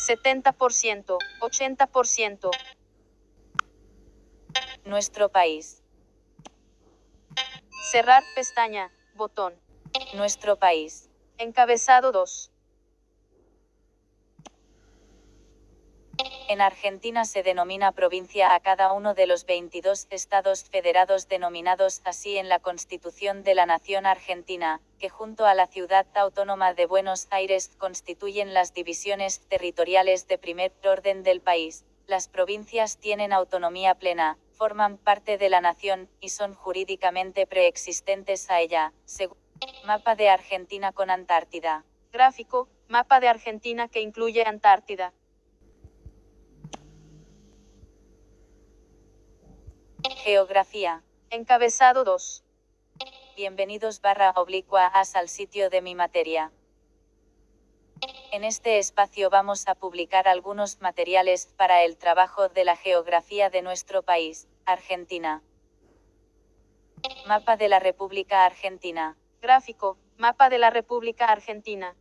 70%, 80%. Nuestro país. Cerrar pestaña, botón. Nuestro país. Encabezado 2. En Argentina se denomina provincia a cada uno de los 22 estados federados denominados así en la Constitución de la Nación Argentina, que junto a la ciudad autónoma de Buenos Aires constituyen las divisiones territoriales de primer orden del país. Las provincias tienen autonomía plena, forman parte de la nación, y son jurídicamente preexistentes a ella. Según Mapa de Argentina con Antártida. Gráfico, mapa de Argentina que incluye Antártida. Geografía. Encabezado 2. Bienvenidos barra oblicua as al sitio de mi materia. En este espacio vamos a publicar algunos materiales para el trabajo de la geografía de nuestro país, Argentina. Mapa de la República Argentina. Gráfico, mapa de la República Argentina.